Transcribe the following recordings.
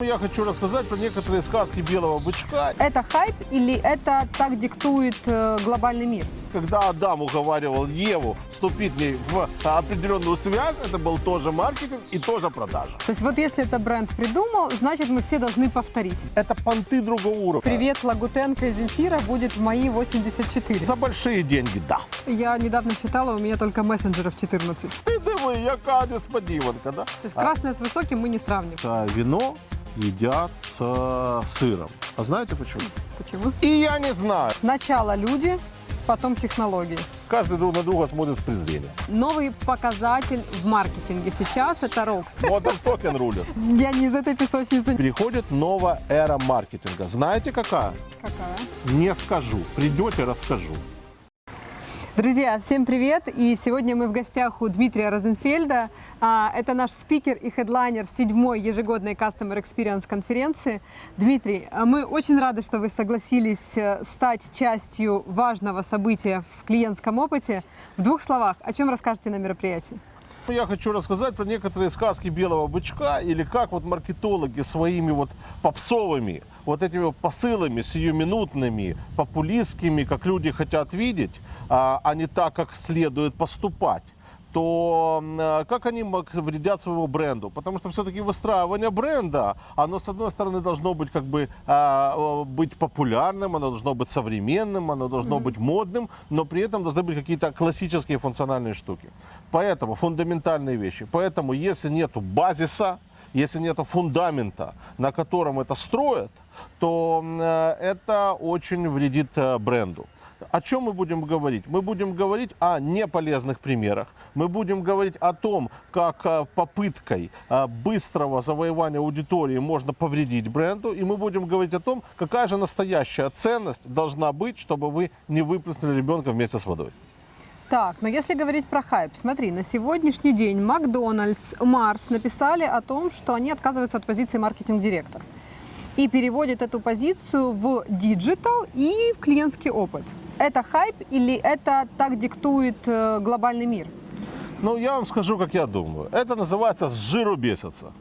Я хочу рассказать про некоторые сказки белого бычка. Это хайп или это так диктует э, глобальный мир? Когда Адам уговаривал Еву вступить в ней в определенную связь, это был тоже маркетинг и тоже продажа. То есть вот если это бренд придумал, значит мы все должны повторить. Это понты другого уровня. Привет, Лагутенко из Земфира будет в мои 84. За большие деньги, да. Я недавно считала, у меня только мессенджеров 14. Ты диви, яка несподіванка, да? То есть красное с высоким мы не сравним. А, вино едят с сыром. А знаете почему? Почему? И я не знаю. Сначала люди, потом технологии. Каждый друг на друга смотрит с презрением. Новый показатель в маркетинге сейчас это ROX. Модern токен рулит. Я не из этой песочницы. Переходит новая эра маркетинга. Знаете какая? Какая? Не скажу. Придете, расскажу. Друзья, всем привет! И сегодня мы в гостях у Дмитрия Розенфельда. А, Это наш спикер и хедлайнер седьмой ежегодной Customer Experience конференции. Дмитрий, а мы очень рады, что вы согласились э, стать частью важного события в клиентском опыте. В двух словах, о чем расскажете на мероприятии? Я хочу рассказать про некоторые сказки белого бычка или как вот маркетологи своими вот попсовыми вот этими посылами сиюминутными, популистскими, как люди хотят видеть, а, а не так, как следует поступать то э, как они вредят своему бренду? Потому что все-таки выстраивание бренда, оно с одной стороны должно быть как бы а, быть популярным, оно должно быть современным, оно должно mm-hmm. быть модным, но при этом должны быть какие-то классические функциональные штуки. Поэтому фундаментальные вещи. Поэтому если нету базиса, если нет фундамента, на котором это строят, то э, это очень вредит э, бренду. О чем мы будем говорить? Мы будем говорить о неполезных примерах. Мы будем говорить о том, как э, попыткой быстрого завоевания аудитории можно повредить бренду. И мы будем говорить о том, какая же настоящая ценность должна быть, чтобы вы не выплеснули ребенка вместе с водой. Так, но если говорить про хайп, смотри, на сегодняшний день Макдональдс, Марс написали о том, что они отказываются от позиции маркетинг-директор и переводят эту позицию в digital и в клиентский опыт. Это хайп или это так диктует э, глобальный мир? Ну, я вам скажу, как я думаю. Это называется «с жиру бесится».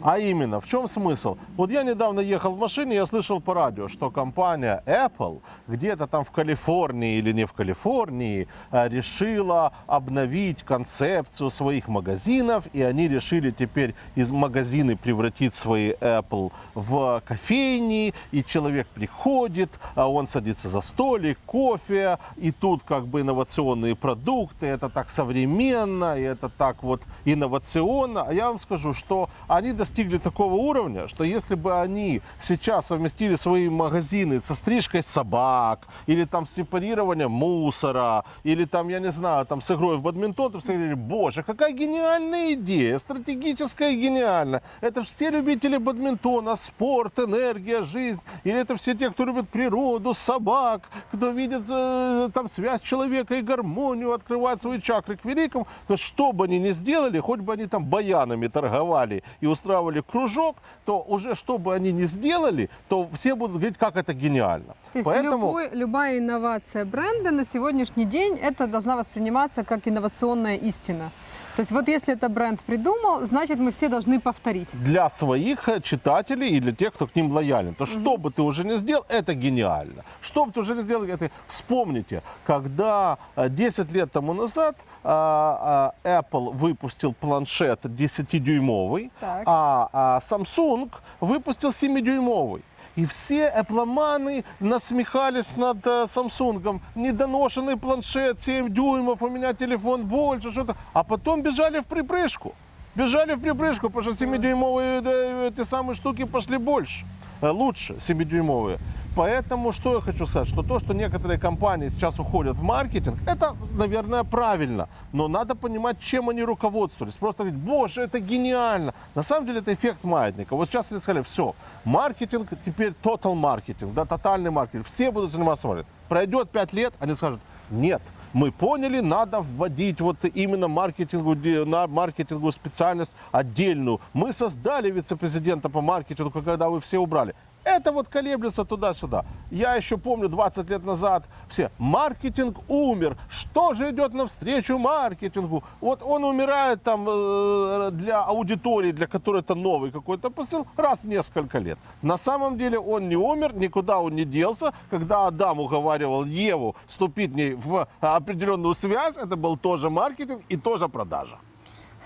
А именно, в чем смысл? Вот я недавно ехал в машине, я слышал по радио, что компания Apple где-то там в Калифорнии или не в Калифорнии э, решила обновить концепцию своих магазинов, и они решили теперь из магазины превратить свои Apple в кофейни, и человек приходит, а он садится за столик, кофе, и тут как бы инновационные продукты, это так современно, и это так вот инновационно. А я вам скажу, что они до достигли такого уровня, что если бы они сейчас совместили свои магазины со стрижкой собак, или там с сепарированием мусора, или там, я не знаю, там с игрой в бадминтон, то все говорили, боже, какая гениальная идея, стратегическая гениальная. Это же все любители бадминтона, спорт, энергия, жизнь. Или это все те, кто любит природу, собак, кто видит э, там связь человека и гармонию, открывает свои чакры к великому. То есть, что бы они ни сделали, хоть бы они там баянами торговали и устраивали устраивали кружок, то уже что бы они ни сделали, то все будут говорить, как это гениально. То есть Поэтому... любой, любая инновация бренда на сегодняшний день это должна восприниматься как инновационная истина. То есть вот если это бренд придумал, значит мы все должны повторить. Для своих э, читателей и для тех, кто к ним лоялен. То что бы ты уже не сделал, это гениально. Что бы ты уже не сделал, это... Вспомните, когда 10 э, лет тому назад а, Apple выпустил планшет 10-дюймовый, а, а Samsung выпустил 7-дюймовый. И все эпломаны насмехались над э, Samsung. Недоношенный планшет, 7 дюймов, у меня телефон больше, что-то. А потом бежали в припрыжку. Бежали в припрыжку, потому что 7-дюймовые да, эти самые штуки пошли больше. Э, лучше 7-дюймовые. Поэтому что я хочу сказать, что то, что некоторые компании сейчас уходят в маркетинг, это, наверное, правильно. Но надо понимать, чем они руководствовались. Просто говорить, боже, это гениально. На самом деле это эффект маятника. Вот сейчас они сказали, все, маркетинг теперь total маркетинг, да, тотальный маркетинг. Все будут заниматься маркетингом. Пройдет 5 лет, они скажут, нет, мы поняли, надо вводить вот именно маркетингу, на маркетингу специальность отдельную. Мы создали вице-президента по маркетингу, когда вы все убрали. Это вот колеблется туда-сюда. Я еще помню 20 лет назад все, маркетинг умер. Что же идет навстречу маркетингу? Вот он умирает там э, для аудитории, для которой это новый какой-то посыл, раз в несколько лет. На самом деле он не умер, никуда он не делся. Когда Адам уговаривал Еву вступить в определенную связь, это был тоже маркетинг и тоже продажа.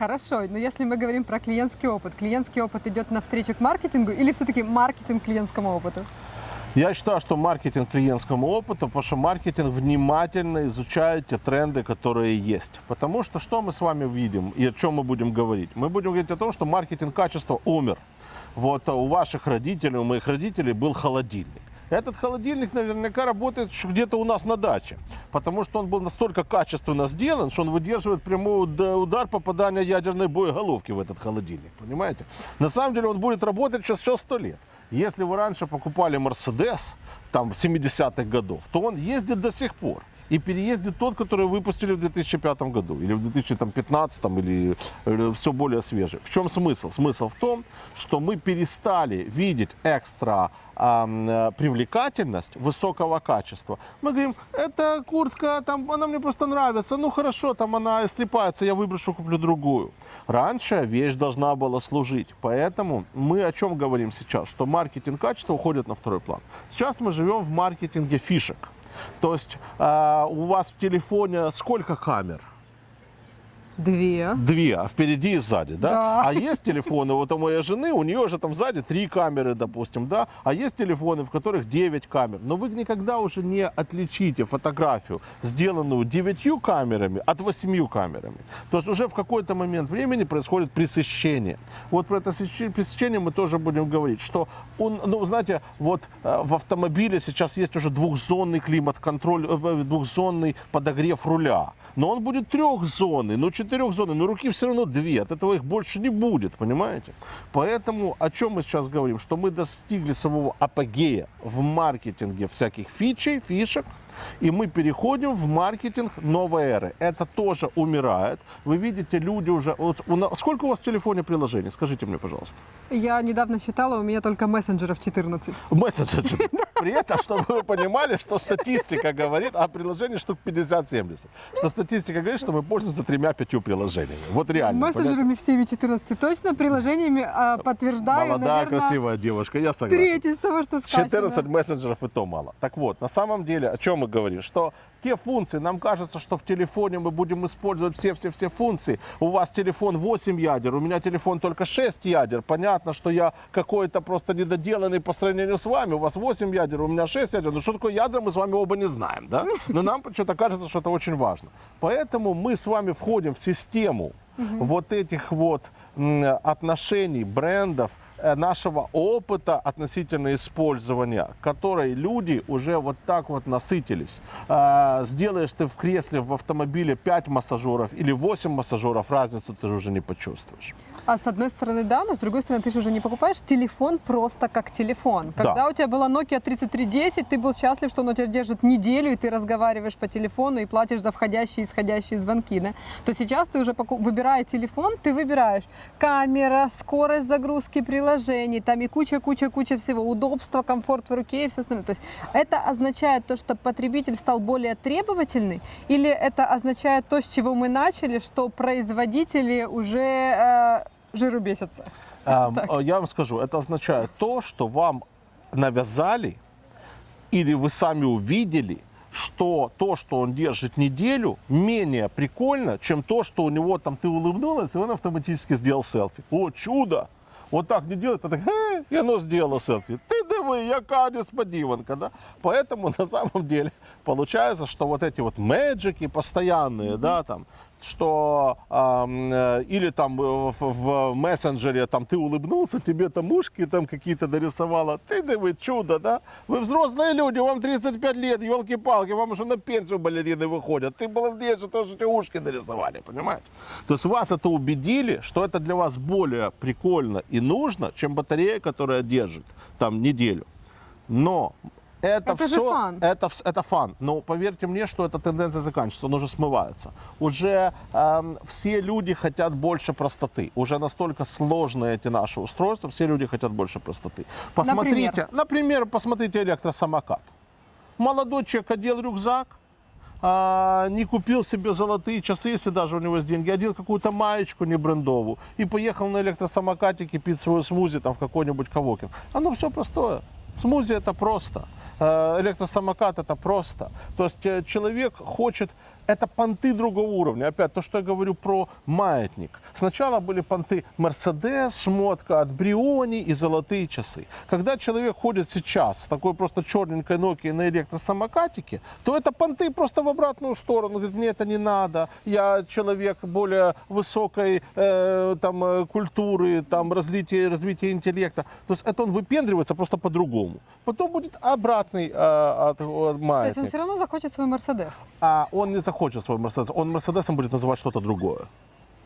Хорошо, но если мы говорим про клиентский опыт, клиентский опыт идет навстречу к маркетингу или все-таки маркетинг клиентскому опыту? Я считаю, что маркетинг клиентскому опыту, потому что маркетинг внимательно изучает те тренды, которые есть. Потому что что мы с вами видим и о чем мы будем говорить? Мы будем говорить о том, что маркетинг качества умер. Вот а у ваших родителей, у моих родителей был холодильник. Этот холодильник наверняка работает где-то у нас на даче, потому что он был настолько качественно сделан, что он выдерживает прямой уд- удар попадания ядерной боеголовки в этот холодильник, понимаете? На самом деле он будет работать сейчас еще 100 лет. Если вы раньше покупали Мерседес, там, 70-х годов, то он ездит до сих пор. И переездит тот, который выпустили в 2005 году, или в 2015, или, или все более свежий. В чем смысл? Смысл в том, что мы перестали видеть экстра э, привлекательность высокого качества. Мы говорим, эта куртка, там, она мне просто нравится, ну хорошо, там она истрепается, я выброшу, куплю другую. Раньше вещь должна была служить, поэтому мы о чем говорим сейчас, что маркетинг качества уходит на второй план. Сейчас мы живем в маркетинге фишек. То есть э, у вас в телефоне сколько камер? Две. Две, а впереди и сзади, да? Да. А есть телефоны, вот у моей жены, у нее же там сзади три камеры, допустим, да? А есть телефоны, в которых 9 камер. Но вы никогда уже не отличите фотографию, сделанную девятью камерами, от восемью камерами. То есть уже в какой-то момент времени происходит пресыщение. Вот про это сыщ- пресыщение мы тоже будем говорить, что он, ну, знаете, вот э, в автомобиле сейчас есть уже двухзонный климат-контроль, э, двухзонный подогрев руля. Но он будет трехзонный, ну четырехзонный, но руки все равно две, от этого их больше не будет, понимаете? Поэтому о чем мы сейчас говорим? Что мы достигли своего апогея в маркетинге всяких фичей, фишек, и мы переходим в маркетинг новой эры. Это тоже умирает. Вы видите, люди уже... Вот у нас- сколько у вас в телефоне приложений? Скажите мне, пожалуйста. Я недавно считала, у меня только мессенджеров 14. Мессенджер. При этом, чтобы вы понимали, что статистика говорит о приложении штук 50-70. Что статистика говорит, что мы пользуемся тремя-пятью приложениями. Вот реально. понятно? Мессенджерами всеми 14 точно, приложениями а, подтверждаю, Молодая, наверное, красивая девушка, я согласен. треть из того, что сказано. 14 мессенджеров и то мало. Так вот, на самом деле, о чем мы говорим? Что те функции, нам кажется, что в телефоне мы будем использовать все-все-все функции. У вас телефон 8 ядер, у меня телефон только 6 ядер. Понятно, что я какой-то просто недоделанный по сравнению с вами. У вас 8 ядер, у меня 6 ядер. Ну что такое ядра, мы с вами оба не знаем, да? Но нам почему-то кажется, что это очень важно. Поэтому мы с вами входим в систему вот этих вот отношений, брендов, нашего опыта относительно использования, которой люди уже вот так вот насытились. А, Сделаешь ты в кресле в автомобиле 5 массажеров или 8 массажеров, разницу ты уже не почувствуешь. А с одной стороны, да, но с другой стороны, ты же уже не покупаешь телефон просто как телефон. Да. Когда у тебя была Nokia 3310, ты был счастлив, что он у тебя держит неделю, и ты разговариваешь по телефону и платишь за входящие и исходящие звонки, да? То сейчас ты уже, выбирая телефон, ты выбираешь камера, скорость загрузки приложений, там и куча-куча-куча всего, удобство, комфорт в руке и все остальное. То есть это означает то, что потребитель стал более требовательный, или это означает то, с чего мы начали, что производители уже э, жиру бесятся? Эм, э, Я вам скажу, это означает то, что вам навязали или вы сами увидели, что то, что он держит неделю, менее прикольно, чем то, что у него там ты улыбнулась, и он автоматически сделал селфи. О, чудо! Вот так не делает, а так, «Е», и оно сделало селфи. Ты диви, яка несподіванка, да? Поэтому на самом деле получается, что вот эти вот мэджики постоянные, да, там, что э, или там э, в, в мессенджере там ты улыбнулся, тебе там ушки там какие-то нарисовала, ты диви, чудо, да? Вы взрослые люди, вам 35 лет, елки-палки, вам уже на пенсию балерины выходят. Ты молодец, что тоже эти ушки нарисовали, понимаете? То есть вас это убедили, что это для вас более прикольно и нужно, чем батарея, которая держит там неделю. Но это, Это все, фан. Это, это фан. Но поверьте мне, что эта тенденция заканчивается, он уже смывается. Уже эм, все люди хотят больше простоты. Уже настолько сложные эти наши устройства, все люди хотят больше простоты. Посмотрите, Например? например, посмотрите электросамокат. Молодой человек одел рюкзак, а, не купил себе золотые часы, если даже у него есть деньги, одел какую-то маечку не брендовую и поехал на электросамокатике пить свою смузи там в какой-нибудь Кавокин. Оно все простое. Смузи это просто. Э, Электросамокат это просто. То есть э, человек хочет, это понты другого уровня. Опять то, что я говорю про маятник. Сначала были понты Мерседес, шмотка от Бриони и золотые часы. Когда человек ходит сейчас с такой просто черненькой Nokia на электросамокатике, то это понты просто в обратную сторону. Говорит, мне это не надо. Я человек более высокой э, там, э, культуры, там, развития, развития интеллекта. То есть это он выпендривается просто по-другому. Потом будет обратный э, от, от То есть маятник. он все равно захочет свой Мерседес. А он не захочет свой Мерседес. Он Мерседесом будет называть что-то другое.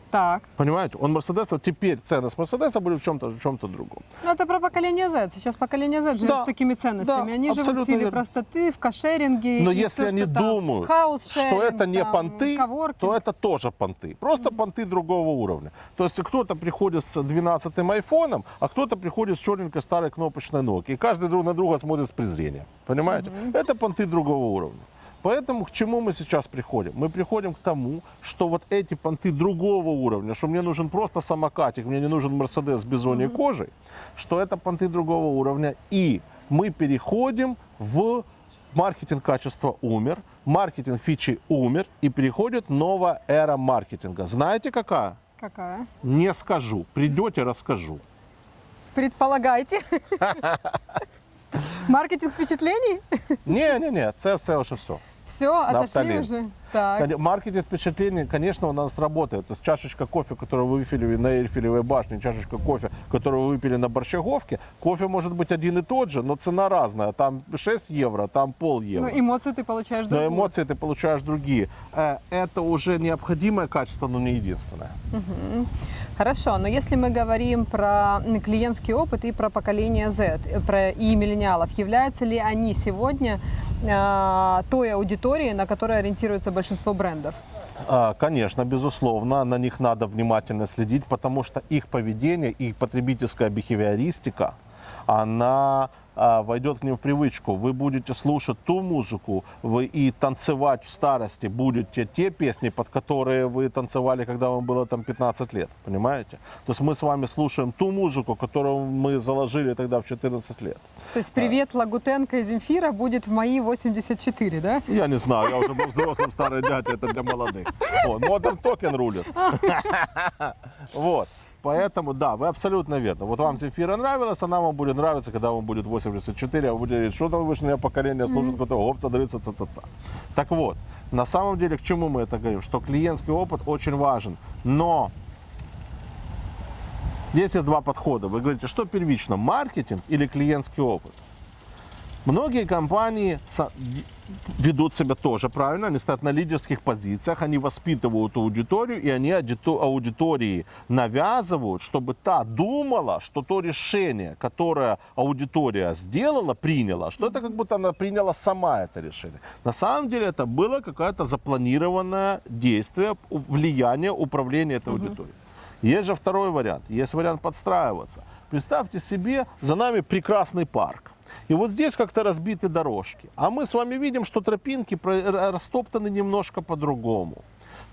Так. Понимаете? Он Мерседесом, теперь ценность Мерседеса будет в чем-то в чем-то другом. Ну, это про поколение Z. Сейчас поколение Z живет Да, с такими ценностями. да, они живут в стиле верно. простоты, в кошеринге. Но если всё, они что там. думают, Хаус-шеринг, что это не там, понты, коворкинг. то это тоже понты. Просто понты другого уровня. То есть кто-то приходит с 12-м айфоном, а кто-то приходит с черненькой старой кнопочной Nokia. И каждый друг на друга смотрит с презрением. Понимаете? Это понты другого уровня. Поэтому к чему мы сейчас приходим? Мы приходим к тому, что вот эти понты другого уровня, что мне нужен просто самокатик, мне не нужен Мерседес с бизоньей кожей, что это понты другого уровня. И мы переходим в маркетинг качества умер, маркетинг фичи умер, и переходит новая эра маркетинга. Знаете какая? Какая? Не скажу. Придете, расскажу. Предполагайте. Маркетинг впечатлений? Не-не-не, це все вже все. Все, отошли Нафталин. Так. Маркетинг впечатлений, конечно, у нас работает. То есть чашечка кофе, которую вы выпили на Эйфелевой башне, чашечка кофе, которую вы выпили на Борщаговке, кофе может быть один и тот же, но цена разная. Там 6 евро, там пол евро. Ну, эмоции ты получаешь Но другую. эмоции ты получаешь другие. Это уже необходимое качество, но не единственное. Хорошо, но если мы говорим про клиентский опыт и про поколение Z, про и миллениалов, являются ли они сегодня э, той аудиторией, на которой ориентируется большинство брендов? А, Конечно, безусловно, на них надо внимательно следить, потому что их поведение, их потребительская бихевиористика, она а, войдет к ним в привычку. Вы будете слушать ту музыку, вы и танцевать в старости будете те песни, под которые вы танцевали, когда вам было там 15 лет, понимаете? То есть мы с вами слушаем ту музыку, которую мы заложили тогда в 14 лет. То есть привет Лагутенко и Земфира будет в мои 84, да? Я не знаю, я уже был взрослым старый дядя, это для молодых. Modern Token рулит. Вот. Поэтому, да, вы абсолютно верно. Вот вам Земфира нравилась, она вам будет нравиться, когда вам будет 84, а вы будете говорить, что там вышнее поколение служит, которое опция дрыца, ца, ца, ца. Так вот, на самом деле, к чему мы это говорим? Что клиентский опыт очень важен, но здесь есть два подхода. Вы говорите, что первично, маркетинг или клиентский опыт? Многие компании ведут себя тоже правильно, они стоят на лидерских позициях, они воспитывают аудиторию, и они аудито- аудитории навязывают, чтобы та думала, что то решение, которое аудитория сделала, приняла, что это как будто она приняла сама это решение. На самом деле это было какое-то запланированное действие, влияние, управление этой аудиторией. Есть же второй вариант, есть вариант подстраиваться. Представьте себе, за нами прекрасный парк. И вот здесь как-то разбиты дорожки. А мы с вами видим, что тропинки растоптаны немножко по-другому.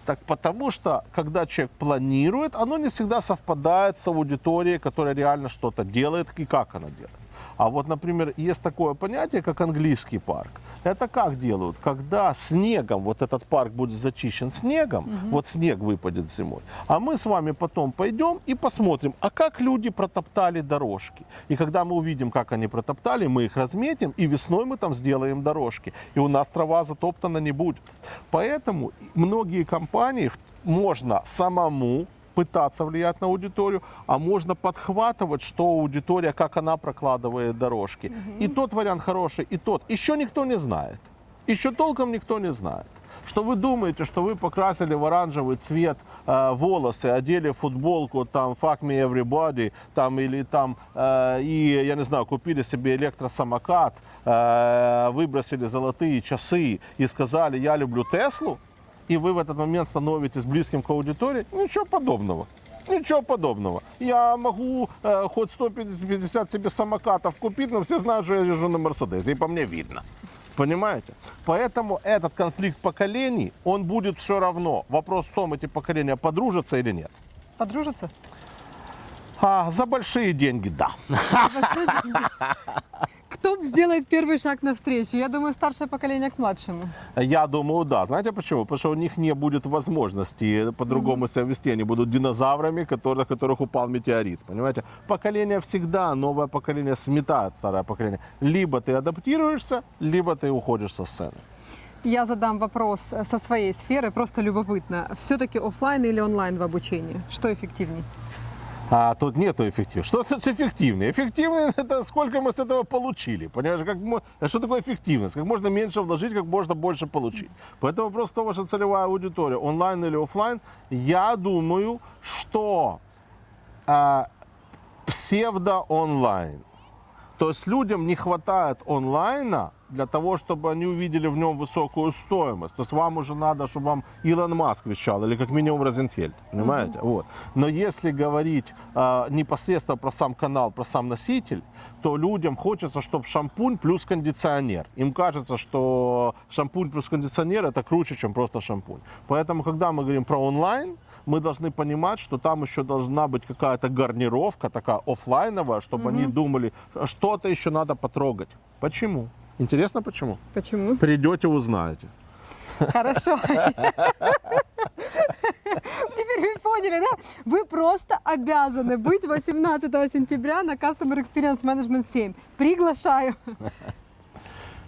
Так потому что, когда человек планирует, оно не всегда совпадает с аудиторией, которая реально что-то делает и как она делает. А вот, например, есть такое понятие, как английский парк. Это как делают? Когда снегом, вот этот парк будет зачищен снегом, вот снег выпадет зимой, а мы с вами потом пойдем и посмотрим, а как люди протоптали дорожки. И когда мы увидим, как они протоптали, мы их разметим, и весной мы там сделаем дорожки. И у нас трава затоптана не будет. Поэтому многие компании можно самому пытаться влиять на аудиторию, а можно подхватывать, что аудитория, как она прокладывает дорожки. И тот вариант хороший, и тот. Еще никто не знает. Еще толком никто не знает. что вы думаете, что вы покрасили в оранжевый цвет э, волосы, одели футболку, там, fuck me everybody, там, или там, э, и, я не знаю, купили себе электросамокат, э, выбросили золотые часы и сказали, я люблю Теслу, и вы в этот момент становитесь близким к аудитории, ничего подобного. Ничего подобного. Я могу э, хоть 150 себе самокатов купить, но все знают, что я езжу на Мерседесе, и по мне видно. Понимаете? Поэтому этот конфликт поколений, он будет все равно. Вопрос в том, эти поколения подружатся или нет. Подружатся? А, за большие деньги, да. Кто сделает первый шаг навстречу? Я думаю, старшее поколение к младшему. Я думаю, да. Знаете почему? Потому что у них не будет возможности по-другому себя вести. Они будут динозаврами, которые, на которых упал метеорит. Понимаете? Поколение всегда, новое поколение сметает старое поколение. Либо ты адаптируешься, либо ты уходишь со сцены. Я задам вопрос э, со своей сферы, просто любопытно. Все-таки офлайн или онлайн в обучении? Что эффективней? А тут нету эффективности. Что значит эффективный? Эффективный – это сколько мы с этого получили. Понимаешь, как, а что такое эффективность? Как можно меньше вложить, как можно больше получить. Поэтому вопрос, кто ваша целевая аудитория, онлайн или офлайн. Я думаю, что а, псевдо-онлайн. То есть людям не хватает онлайна для того, чтобы они увидели в нем высокую стоимость. То есть вам уже надо, чтобы вам Илон Маск вещал, или как минимум Розенфельд, понимаете? Вот. Но если говорить э, непосредственно про сам канал, про сам носитель, то людям хочется, чтобы шампунь плюс кондиционер. Им кажется, что шампунь плюс кондиционер это круче, чем просто шампунь. Поэтому, когда мы говорим про онлайн, мы должны понимать, что там еще должна быть какая-то гарнировка такая офлайновая, чтобы они думали, что-то еще надо потрогать. Почему? Интересно, почему? Почему? Придете, узнаете. Хорошо. Теперь вы поняли, да? Вы просто обязаны быть 18 сентября на Customer Experience Management 7. Приглашаю.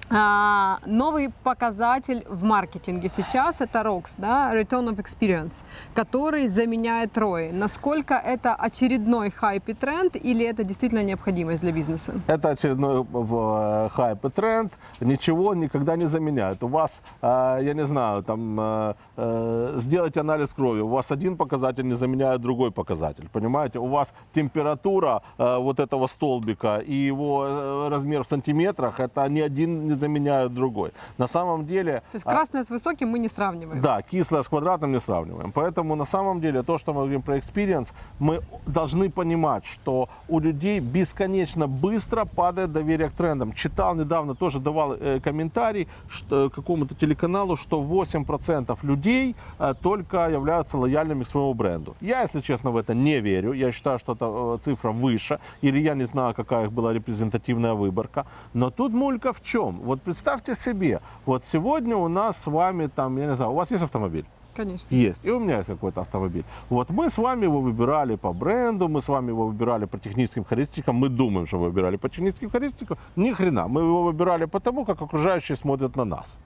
А, новый показатель в маркетинге сейчас это ROX, да, Return of Experience, который заменяет ROI. Насколько это очередной хайп и тренд или это действительно необходимость для бизнеса? Это очередной э, хайп и тренд. Ничего никогда не заменяет. У вас, э, я не знаю, там э, э, сделать анализ крови. У вас один показатель не заменяет другой показатель. Понимаете? У вас температура э, вот этого столбика и его э, размер в сантиметрах, это ни один не заменяет другой. На самом деле... То есть а, красное с высоким мы не сравниваем. Да, кислое с квадратом не сравниваем. Поэтому на самом деле то, что мы говорим про experience, мы должны понимать, что у людей бесконечно быстро падает доверие к трендам. Читал недавно, тоже давал э, комментарий что, какому-то телеканалу, что 8% людей э, только являются лояльными к своему бренду. Я, если честно, в это не верю. Я считаю, что эта э, цифра выше. Или я не знаю, какая их была репрезентативная выборка. Но тут мулька в чем? Вот представьте себе, вот сегодня у нас с вами там, я не знаю, у вас есть автомобиль? Конечно. Есть. И у меня есть какой-то автомобиль. Вот мы с вами его выбирали по бренду, мы с вами его выбирали по техническим характеристикам. Мы думаем, что выбирали по техническим характеристикам. Ни хрена. Мы его выбирали потому, как окружающие смотрят на нас.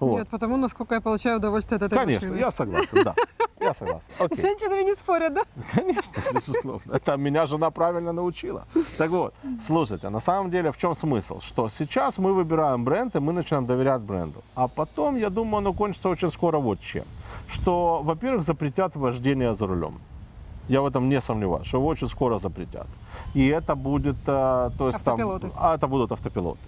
Вот. Нет, потому насколько я получаю удовольствие от этой Конечно, машины. я согласен, да. Я согласен. С Окей. женщинами не спорят, да? Конечно, безусловно. Это меня жена правильно научила. Так вот, слушайте, на самом деле в чем смысл? Что сейчас мы выбираем бренд, и мы начинаем доверять бренду. А потом, я думаю, оно кончится очень скоро вот чем. Что, во-первых, запретят вождение за рулем. Я в этом не сомневаюсь, что его очень скоро запретят. И это будет, э, то есть Автопилоты. там, а это будут автопилоты.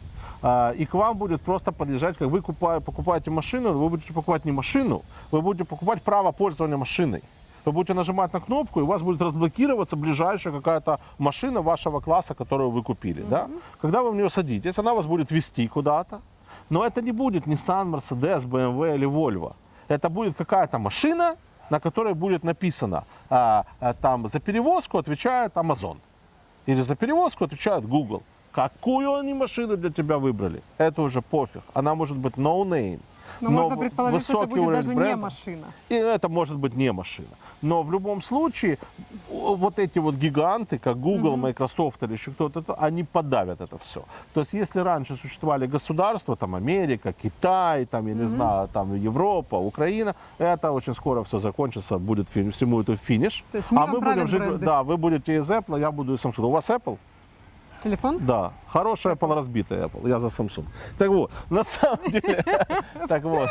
А, И к вам будет просто подъезжать, как вы купа- покупаете машину, вы будете покупать не машину, вы будете покупать право пользования машиной. Вы будете нажимать на кнопку, и у вас будет разблокироваться ближайшая какая-то машина вашего класса, которую вы купили. Да? Когда вы в нее садитесь, она вас будет вести куда-то. Но это не будет Nissan, Mercedes, BMW или Volvo. Это будет какая-то машина, на которой будет написано, а, а, там за перевозку отвечает Amazon. Или за перевозку отвечает Google. Какую они машину для тебя выбрали? Это уже пофиг. Она может быть no name. Но, можно в- предположить, что это будет даже не бренда. машина. И это может быть не машина. Но в любом случае, вот эти вот гиганты, как Google, Microsoft или еще кто-то, то они подавят это все. То есть, если раньше существовали государства, там Америка, Китай, там, я не знаю, там Европа, Украина, это очень скоро все закончится, будет всему это финиш. То есть а мы будем жить, бренды. да, вы будете из Apple, я буду из Samsung. У вас Apple? Телефон? Да, хорошая Apple, разбитая Apple. Я за Samsung. Так вот, на самом деле, так вот.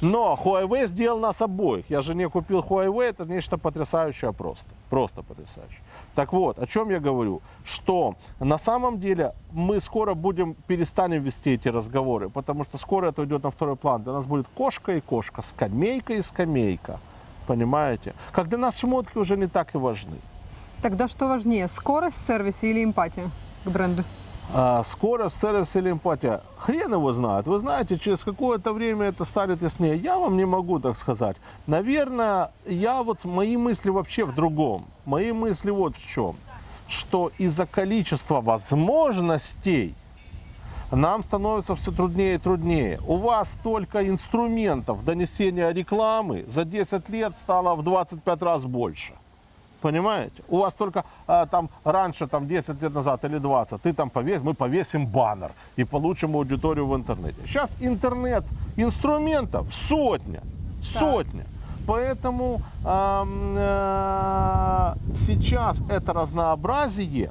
Но Huawei сделал нас обоих. Я жене купил Huawei, это нечто потрясающее просто. Просто потрясающе. Так вот, о чем я говорю? Что на самом деле мы скоро будем, перестанем вести эти разговоры, потому что скоро это уйдет на второй план. Для нас будет кошка и кошка, скамейка и скамейка. Понимаете? Для нас шмотки уже не так и важны. Тогда что важнее, скорость в сервисе или эмпатия к бренду? А, скорость, сервис или эмпатия? Хрен его знает. Вы знаете, через какое-то время это станет яснее. Я вам не могу так сказать. Наверное, я вот, мои мысли вообще в другом. Мои мысли вот в чем. Что из-за количества возможностей нам становится все труднее и труднее. У вас только инструментов донесения рекламы за 10 лет стало в 25 раз больше. Понимаете? У вас только а, там раньше, там 10 лет назад или 20, ты там повесь, мы повесим баннер и получим аудиторию в интернете. Сейчас интернет инструментов сотня, сотня. Поэтому ам, э, сейчас это разнообразие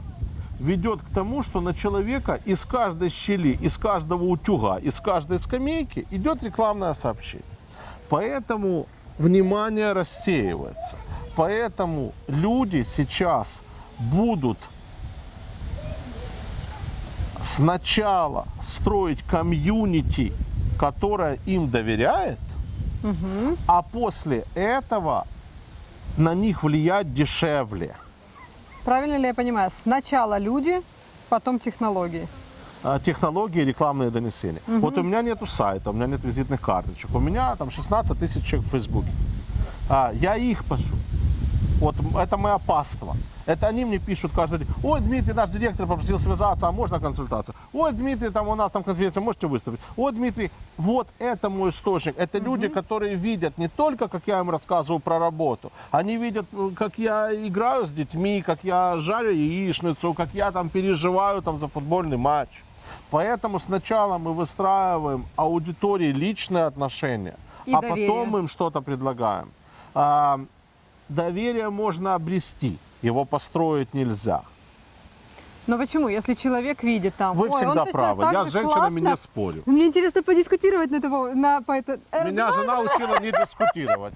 ведет к тому, что на человека из каждой щели, из каждого утюга, из каждой скамейки идет рекламное сообщение. Поэтому внимание рассеивается. Поэтому люди сейчас будут сначала строить комьюнити, которое им доверяет, а после этого на них влиять дешевле. Правильно ли я понимаю? Сначала люди, потом технологии. А, технологии рекламные донесения. Вот у меня нету сайта, у меня нет визитных карточек. У меня там 16 тысяч человек в Фейсбуке. А, я их пашу. Вот это мое паство. Это они мне пишут каждый день. Ой, Дмитрий, наш директор попросил связаться, а можно консультацию? Ой, Дмитрий, там у нас там конференция, можете выступить? Ой, Дмитрий, вот это мой источник. Это люди, которые видят не только, как я им рассказываю про работу, они видят, э, как я играю с детьми, как я жарю яичницу, как я там переживаю там за футбольный матч. Поэтому сначала мы выстраиваем аудитории личные отношения, И а доверие. потом им что-то предлагаем. Доверие можно обрести, его построить нельзя. Но почему? Если человек видит там... Вы «Ой, всегда правы. Я с женщинами классно». не спорю. Мне интересно подискутировать на, этого, на по это. Меня жена учила не дискутировать.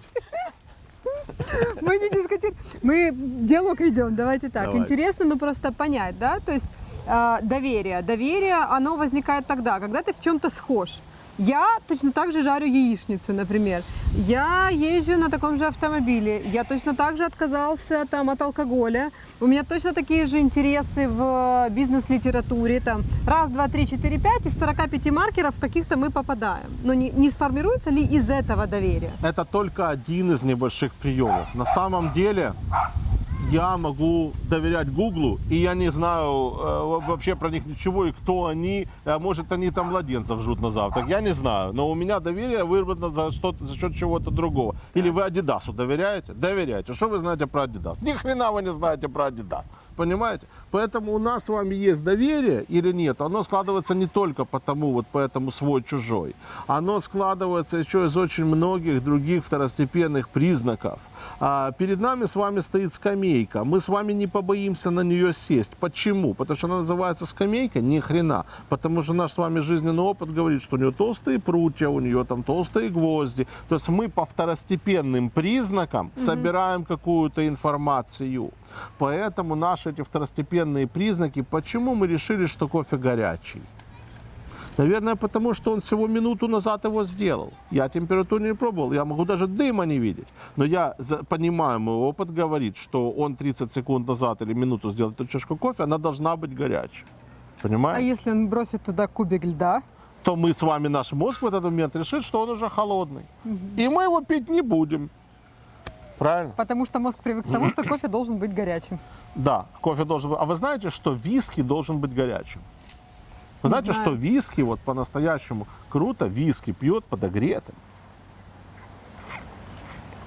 Мы не дискутируем. Мы диалог ведем, давайте так. Давайте. Интересно, ну просто понять, да? То есть э, доверие. Доверие, оно возникает тогда, когда ты в чем-то схож. Я точно так же жарю яичницу, например. Я езжу на таком же автомобиле. Я точно так же отказался там, от алкоголя. У меня точно такие же интересы в бизнес-литературе. Там, раз, два, три, четыре, пять. Из 45 маркеров каких-то мы попадаем. Но не, не сформируется ли из этого доверие? Это только один из небольших приемов. На самом деле я могу доверять Гуглу, и я не знаю э, вообще про них ничего, и кто они. Э, может, они там младенцев жрут на завтрак. Я не знаю. Но у меня доверие выработано за, за счет чего-то другого. Или вы Адидасу доверяете? Доверяете. Что вы знаете про Адидас? Ни хрена вы не знаете про Адидас. Понимаете? Поэтому у нас с вами есть доверие или нет, оно складывается не только потому, вот поэтому свой-чужой. Оно складывается еще из очень многих других второстепенных признаков. А, перед нами с вами стоит скамейка. Мы с вами не побоимся на нее сесть. Почему? Потому что она называется скамейка? Ни хрена. Потому что наш с вами жизненный опыт говорит, что у нее толстые прутья, у нее там толстые гвозди. То есть мы по второстепенным признакам собираем какую-то информацию. Поэтому наши эти второстепенные признаки, почему мы решили, что кофе горячий? Наверное, потому что он всего минуту назад его сделал. Я температуру не пробовал, я могу даже дыма не видеть. Но я понимаю, мой опыт говорит, что он 30 секунд назад или минуту сделал эту чашку кофе, она должна быть горячей. А Понимаете? если он бросит туда кубик льда? То мы с вами, наш мозг в этот момент решит, что он уже холодный. И мы его пить не будем. Правильно? Потому что мозг привык к тому, что кофе должен быть горячим. Да, кофе должен быть. А вы знаете, что виски должен быть горячим? Вы знаете, знаю. что виски, вот по-настоящему круто, виски пьет подогретым.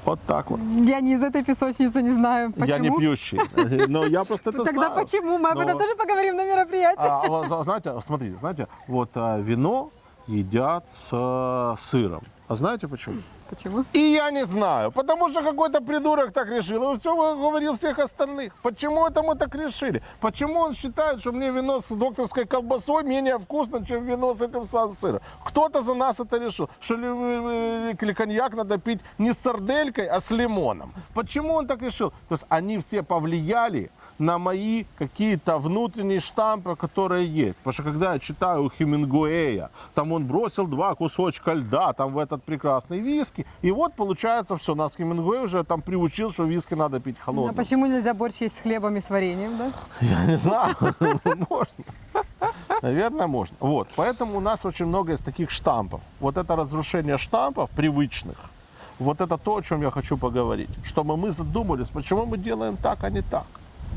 Вот так вот. Я не из этой песочницы не знаю, почему. Я не пьющий, но я просто это Тогда знаю. почему? Мы об этом тоже поговорим на мероприятии. А, вот, знаете, смотрите, знаете, вот а, вино едят с э, сыром. А знаете почему? Почему? И я не знаю, потому что какой-то придурок так решил. И все говорил всех остальных. Почему это мы так решили? Почему он считает, что мне вино с докторской колбасой менее вкусно, чем вино с этим самым сыром? Кто-то за нас это решил. Что ли, коньяк надо пить не с сарделькой, а с лимоном. Почему он так решил? То есть они все повлияли на мои какие-то внутренние штампы, которые есть. Потому что когда я читаю у Хемингуэя, там он бросил два кусочка льда, там в этот прекрасный виски, и вот получается все. Нас Хемингуэй уже там приучил, что виски надо пить А холодным. почему нельзя борщ есть с хлебом и с вареньем, да? Я не знаю, можно. Наверное, можно. Вот, поэтому у нас очень много из таких штампов. Вот это разрушение штампов привычных, вот это то, о чем я хочу поговорить. Чтобы мы задумались, почему мы делаем так, а не так.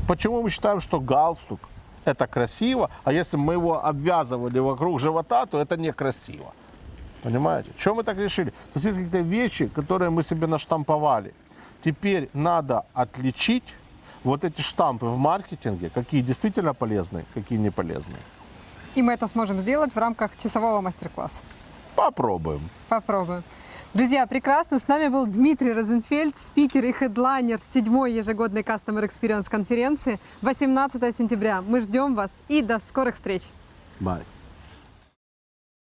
Почему мы считаем, что галстук это красиво, а если мы его обвязывали вокруг живота, то это некрасиво. Понимаете? Чем мы так решили? То есть есть какие-то вещи, которые мы себе наштамповали. Теперь надо отличить вот эти штампы в маркетинге, какие действительно полезны, какие не полезны. И мы это сможем сделать в рамках часового мастер-класса. Попробуем. Попробуем. Друзья, прекрасно. С нами был Дмитрий Розенфельд, спикер и хедлайнер седьмой ежегодной Customer Experience конференции 18 сентября. Мы ждем вас и до скорых встреч. Бай.